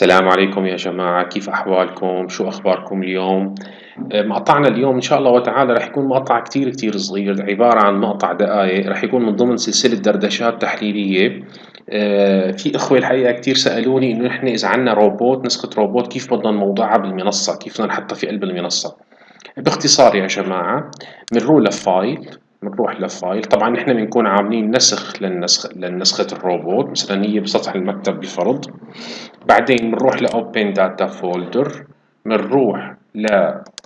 السلام عليكم يا جماعة. كيف أحوالكم؟ شو أخباركم اليوم؟ آه، مقطعنا اليوم إن شاء الله وتعالى رح يكون مقطع كتير كتير صغير. عبارة عن مقطع دقائق رح يكون من ضمن سلسلة دردشات تحليلية. آه، في إخوة الحقيقة كتير سألوني إنه نحن إذا عنا روبوت نسخة روبوت كيف بدنا نموضعها بالمنصة؟ كيف بدنا نحطها في قلب المنصة؟ باختصار يا جماعة بنروح ل file بنروح ل file طبعا نحن بنكون عاملين نسخ للنسخ لنسخة الروبوت. مثلا هي بسطح المكتب بفرض. بعدين بنروح ل Open Data Folder بنروح ل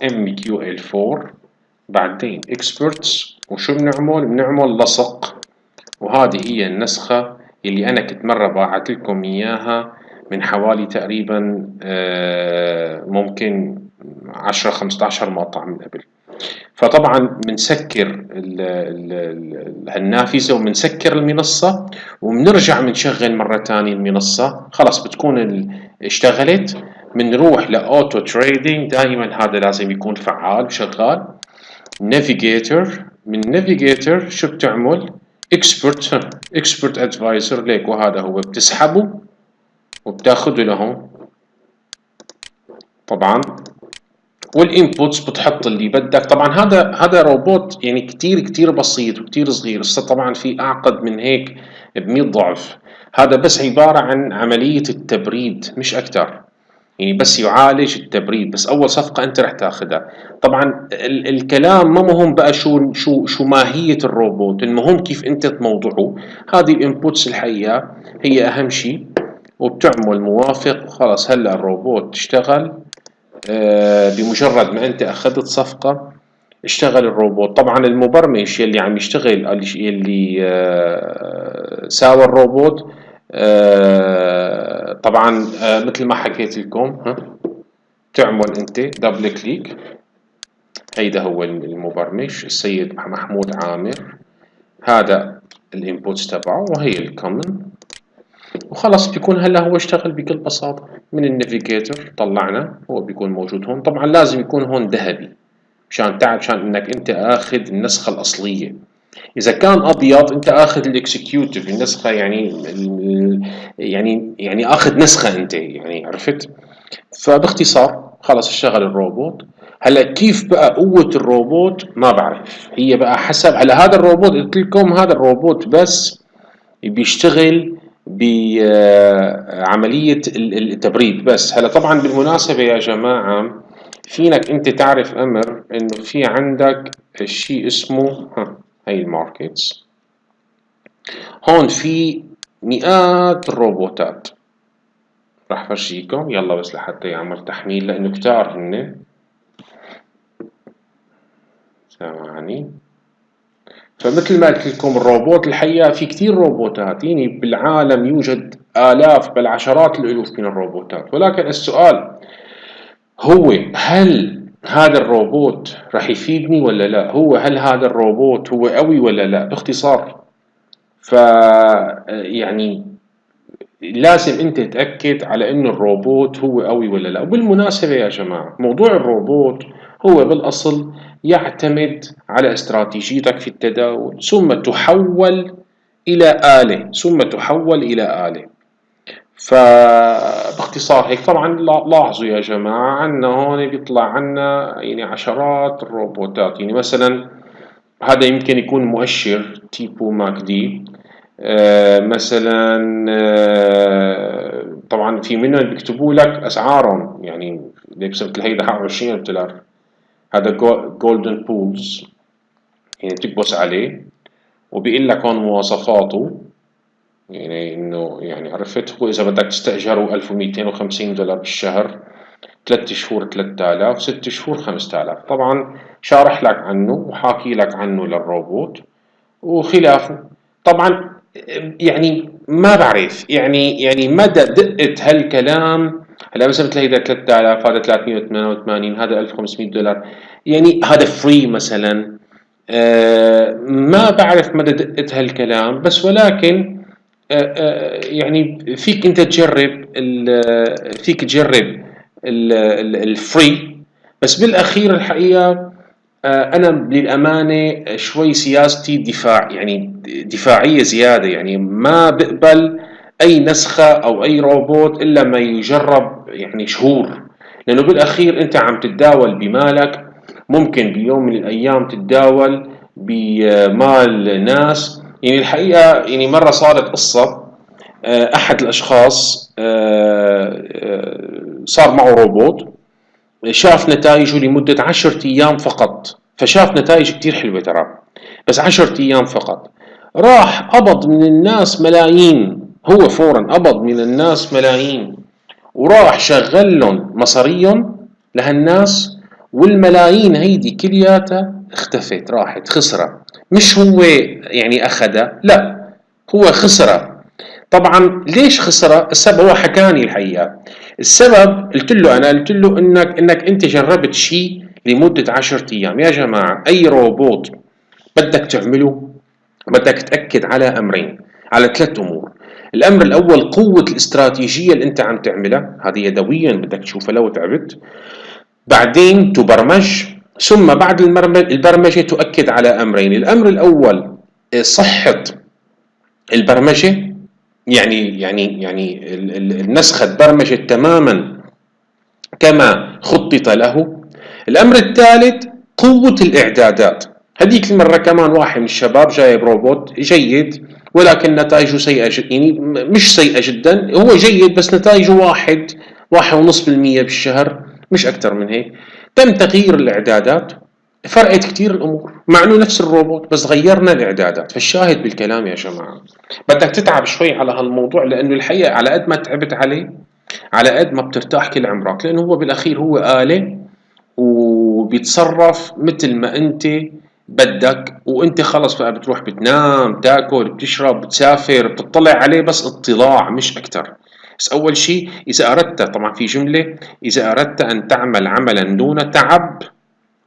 MQL4 بعدين Experts وشو بنعمل؟ بنعمل لصق وهذه هي النسخة اللي أنا كنت مرة باعت لكم إياها من حوالي تقريبا آه، ممكن عشرة خمسة عشر مقطع من قبل. فطبعا بنسكر النافذة وبنسكر المنصة وبنرجع بنشغل مرة تانية المنصة. خلاص بتكون اشتغلت. بنروح ل auto trading. دائما هذا لازم يكون فعال وشغال navigator من navigator شو بتعمل؟ expert expert advisor. ليك وهذا هو. بتسحبه وبتاخده لهون طبعا وال inputs بتحط اللي بدك. طبعا هذا هذا روبوت يعني كتير كتير بسيط وكتير صغير. هسه طبعا في أعقد من هيك ب ضعف. هذا بس عبارة عن عملية التبريد مش أكتر. يعني بس يعالج التبريد. بس أول صفقة أنت رح تاخذها طبعا ال الكلام ما مهم بقى شو شو شو ماهية الروبوت المهم كيف أنت تموضعه. هذه ال inputs الحقيقة هي أهم شيء. وبتعمل موافق. وخلاص هلا الروبوت تشتغل آه، بمجرد ما أنت أخذت صفقة اشتغل الروبوت. طبعا المبرمج يلي عم يشتغل؟ يلي آه، ساوى الروبوت. آه، طبعا مثل ما حكيت لكم تعمل أنت double click هيدا هو المبرمج السيد محمود عامر. هذا ال inputs تبعه وهي ال common وخلص بيكون هلا هو اشتغل بكل بساطة. من ال navigator طلعنا هو بيكون موجود هون. طبعا لازم يكون هون ذهبي مشان تعرف مشان إنك أنت آخذ النسخة الأصلية. إذا كان أبيض أنت آخذ ال executive النسخة يعني يعني يعني آخذ نسخة أنت يعني عرفت؟ فباختصار خلص اشتغل الروبوت. هلا كيف بقى قوة الروبوت؟ ما بعرف. هي بقى حسب على هذا الروبوت قلت لكم هذا الروبوت بس بيشتغل بعملية التبريد. بس هلا طبعا بالمناسبة يا جماعة فينك أنت تعرف أمر إنه في عندك شيء اسمه ها هي ال markets. هون في مئات الروبوتات. راح فرجيكم. يلا بس لحتى يعمل تحميل لأنه كتار هن. ثواني. فمثل ما قلت لكم الروبوت الحقيقة في كثير روبوتات. يعني بالعالم يوجد آلاف بل عشرات الألوف من الروبوتات. ولكن السؤال هو هل هذا الروبوت راح يفيدني ولا لا؟ هو هل هذا الروبوت هو قوي ولا لا؟ باختصار ف يعني لازم أنت تتأكد على إنه الروبوت هو قوي ولا لا. وبالمناسبة يا جماعة موضوع الروبوت هو بالأصل يعتمد على استراتيجيتك في التداول ثم تحول إلى آلة ثم تحول إلى آلة. فباختصار هيك طبعا لاحظوا يا جماعة عنا هون بيطلع عنا يعني عشرات الروبوتات. يعني مثلا هذا يمكن يكون مؤشر Tipu MACD آه مثلا آه طبعا في منهم بيكتبوا لك أسعارهم يعني مثل هيدا 20 دولار. هذا Golden Bulls يعني بتكبس عليه. وبيقول لك هون مواصفاته يعني إنه يعني عرفت؟ هو إذا بدك تستأجره 1250 دولار بالشهر ثلاث شهور 3000 ست شهور 5000 طبعا شارح لك عنه وحاكي لك عنه للروبوت وخلافه. طبعا يعني ما بعرف يعني يعني مدى دقة هالكلام هلا مثلا مثل هيدا 3000 هذا 388 هذا 1500 دولار. يعني هذا free مثلا. آه ما بعرف مدى دقة هالكلام بس ولكن آه آه يعني فيك أنت تجرب فيك تجرب ال free بس بالأخير الحقيقة أنا للأمانة شوي سياستي دفاع يعني دفاعية زيادة يعني ما بقبل أي نسخة أو أي روبوت إلا ما يجرب يعني شهور. لأنه بالأخير أنت عم تتداول بمالك. ممكن بيوم من الأيام تتداول بمال ناس. يعني الحقيقة يعني مرة صارت قصة آه، أحد الأشخاص آه، آه، صار معه روبوت. شاف نتائجه لمدة عشرة أيام فقط. فشاف نتائج كتير حلوة ترى. بس عشرة أيام فقط. راح قبض من الناس ملايين. هو فورا قبض من الناس ملايين وراح شغل لهم مصاريهم لهالناس والملايين هيدي كلياتها اختفت راحت خسرة مش هو يعني أخذها لا هو خسرة طبعا ليش خسرة السبب هو حكاني الحقيقة. السبب قلت له أنا قلت له إنك إنك أنت جربت شيء لمدة عشرة أيام. يا جماعة أي روبوت بدك تعمله؟ بدك تأكد على أمرين على ثلاث أمور. الأمر الأول قوة الاستراتيجية اللي أنت عم تعملها. هذه يدويا بدك تشوفها لو تعبت. بعدين تبرمج. ثم بعد البرمجة تؤكد على أمرين. الأمر الأول صحة البرمجة. يعني يعني يعني النسخة تبرمجت تماما كما خطط له. الأمر الثالث قوة الإعدادات. هذيك المرة كمان واحد من الشباب جايب روبوت جيد. ولكن نتائجه سيئة جدا يعني مش سيئة جدا. هو جيد بس نتائجه واحد واحد ونص بالمية بالشهر مش أكثر من هيك. تم تغيير الإعدادات. فرقت كتير الأمور. مع إنه نفس الروبوت بس غيرنا الإعدادات. فالشاهد بالكلام يا جماعة. بدك تتعب شوي على هالموضوع لأنه الحقيقة على قد ما تعبت عليه على قد ما بترتاح كل عمرك. لأنه هو بالأخير هو آلة وبيتصرف مثل ما أنت بدك وانت خلص بقى بتروح بتنام تاكل بتشرب بتسافر بتطلع عليه بس اطلاع مش أكتر. بس أول شيء إذا أردت طبعا في جملة إذا أردت أن تعمل عملا دون تعب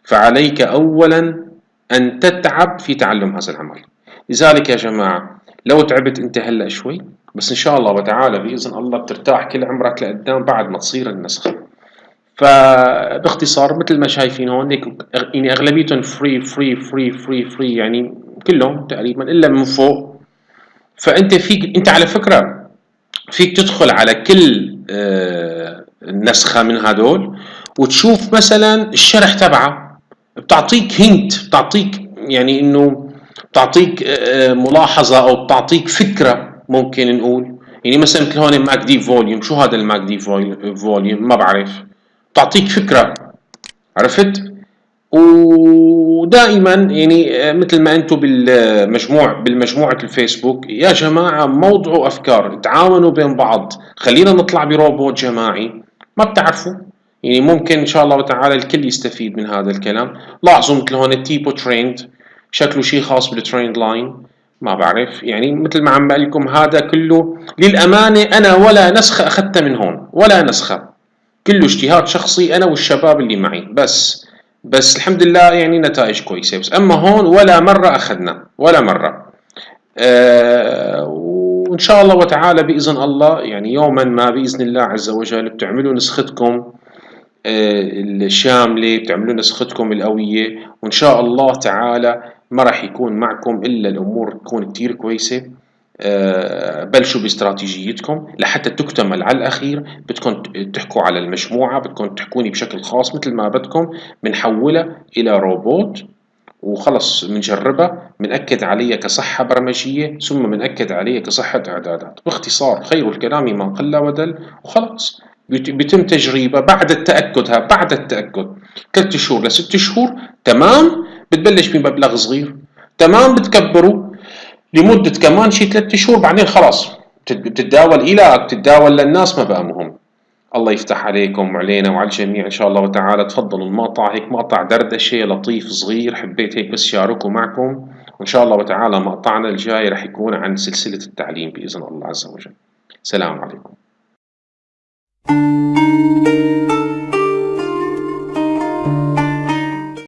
فعليك اولا أن تتعب في تعلم هذا العمل. لذلك يا جماعة لو تعبت أنت هلأ شوي بس إن شاء الله وتعالى بإذن الله بترتاح كل عمرك لقدام بعد ما تصير النسخة. فباختصار مثل ما شايفين هون يعني أغلبيتهم free free free free free يعني كلهم تقريبا إلا من فوق. فأنت فيك أنت على فكرة فيك تدخل على كل آه، نسخه من هدول وتشوف مثلا الشرح تبعه. بتعطيك hint بتعطيك يعني إنه بتعطيك آه، ملاحظة أو بتعطيك فكرة ممكن نقول. يعني مثلا مثل هون MACD volume شو هذا ال MACD volume ما بعرف. تعطيك فكرة عرفت؟ ودائما يعني مثل ما أنتم بالمجموع بالمجموعة الفيسبوك يا جماعة موضعوا أفكار تعاونوا بين بعض. خلينا نطلع بروبوت جماعي. ما بتعرفوا؟ يعني ممكن إن شاء الله تعالى الكل يستفيد من هذا الكلام. لاحظوا مثل هون ال Tipu Trend شكله شيء خاص بال trend line ما بعرف. يعني مثل ما عم بقول لكم هذا كله للأمانة أنا ولا نسخة أخذتها من هون ولا نسخة. كله اجتهاد شخصي أنا والشباب اللي معي. بس بس الحمد لله يعني نتائج كويسة. بس أما هون ولا مرة أخذنا ولا مرة. أه وإن شاء الله وتعالى بإذن الله يعني يوما ما بإذن الله عز وجل بتعملوا نسختكم أه الشاملة بتعملوا نسختكم القوية. وإن شاء الله تعالى ما راح يكون معكم إلا الأمور تكون كتير كويسة. آه، بلشوا باستراتيجيتكم لحتى تكتمل على الأخير. بدكم تحكوا على المجموعة بدكم تحكوني بشكل خاص مثل ما بدكم بنحولها إلى روبوت وخلص بنجربها بنأكد عليها كصحة برمجية ثم بنأكد عليها كصحة إعدادات. باختصار خير الكلام ما قل ودل وخلاص بيتم تجريبها بعد التأكد ها بعد التأكد. ثلاث شهور لست شهور تمام. بتبلش بمبلغ صغير تمام. بتكبره لمدة كمان شي ثلاثة شهور بعدين خلاص بتتداول إلى بتتداول للناس ما بقى مهم الله يفتح عليكم وعلينا وعلى الجميع إن شاء الله وتعالى. تفضلوا المقطع هيك مقطع دردشة لطيف صغير حبيت هيك بس شاركه معكم. وإن شاء الله وتعالى مقطعنا الجاي رح يكون عن سلسلة التعليم بإذن الله عز وجل. سلام عليكم.